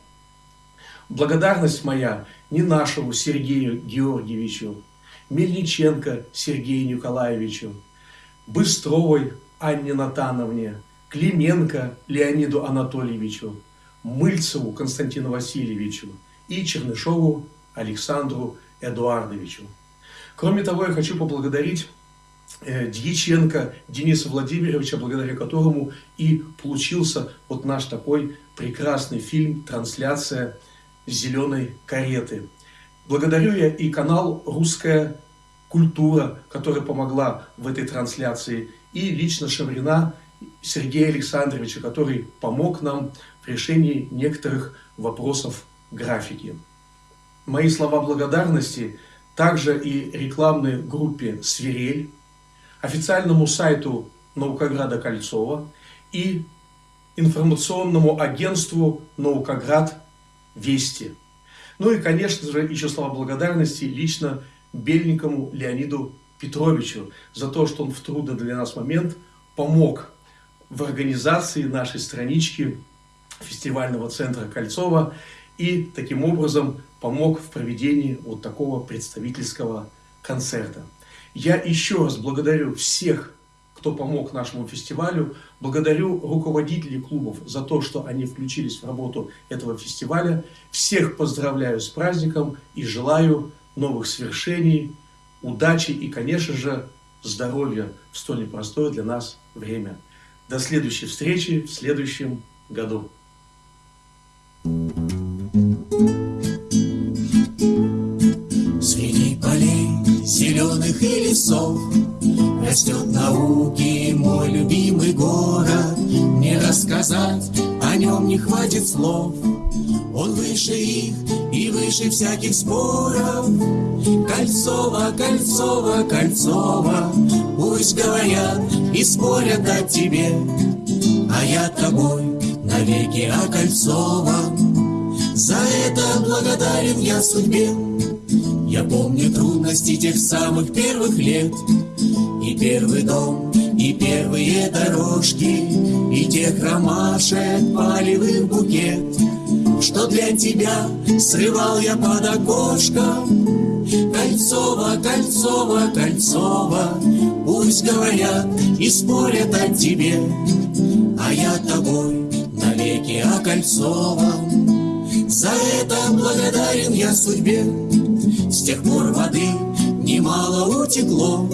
Благодарность моя не нашему Сергею Георгиевичу, Мельниченко Сергею Николаевичу, Быстровой Анне Натановне, Клименко Леониду Анатольевичу, Мыльцеву Константину Васильевичу и Чернышову Александру Эдуардовичу. Кроме того, я хочу поблагодарить э, Дьяченко Дениса Владимировича, благодаря которому и получился вот наш такой прекрасный фильм «Трансляция зеленой кареты». Благодарю я и канал «Русская культура», которая помогла в этой трансляции, и лично Шаврина Сергея Александровича, который помог нам в решении некоторых вопросов графики. Мои слова благодарности также и рекламной группе «Свирель», официальному сайту Наукограда Кольцова и информационному агентству Наукоград Вести. Ну и, конечно же, еще слова благодарности лично Бельникову Леониду Петровичу за то, что он в трудный для нас момент помог в организации нашей странички фестивального центра Кольцова и таким образом помог в проведении вот такого представительского концерта. Я еще раз благодарю всех, кто помог нашему фестивалю, благодарю руководителей клубов за то, что они включились в работу этого фестиваля. Всех поздравляю с праздником и желаю новых свершений, удачи и, конечно же, здоровья в столь непростое для нас время. До следующей встречи в следующем году. Среди полей зеленых и лесов Растет науки мой любимый город. Не рассказать о нем не хватит слов. Он выше их и выше всяких споров. Кольцово, Кольцово, Кольцово Пусть говорят и спорят о тебе. А я тобой навеки окольцован. За это благодарен я судьбе Я помню трудности тех самых первых лет. И первый дом, и первые дорожки И тех ромашек полевых букет. Что для тебя срывал я под окошком Кольцово, Кольцово, Кольцово Пусть говорят и спорят о тебе. А я тобой навеки окольцован. За это благодарен я судьбе С тех пор воды немало утекло.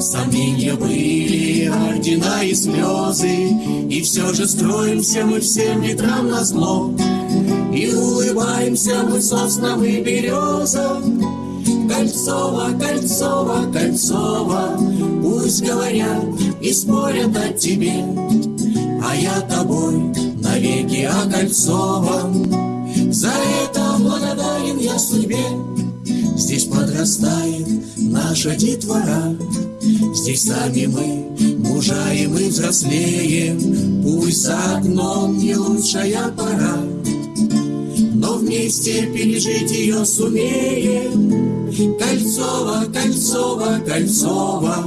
Сомнения были, ордена и слезы И все же строимся мы всем ветрам на зло. И улыбаемся мы соснам и березам Кольцово, Кольцово, Кольцово Пусть говорят и спорят о тебе. А я тобой навеки окольцован. За это благодарен я судьбе Здесь подрастает наша детвора. Здесь сами мы мужаем и взрослеем. Пусть за окном не лучшая пора Но вместе пережить ее сумеем. Кольцово, Кольцово, Кольцово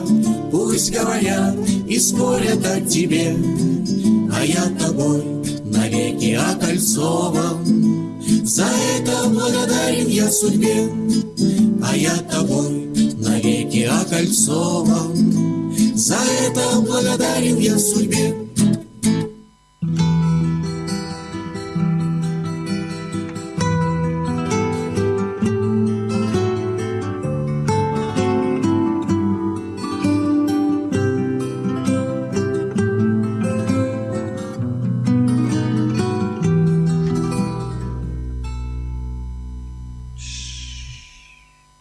Пусть говорят и спорят о тебе. А я тобой навеки окольцован За это благодарен я судьбе А я тобой навеки окольцован. За это благодарен я судьбе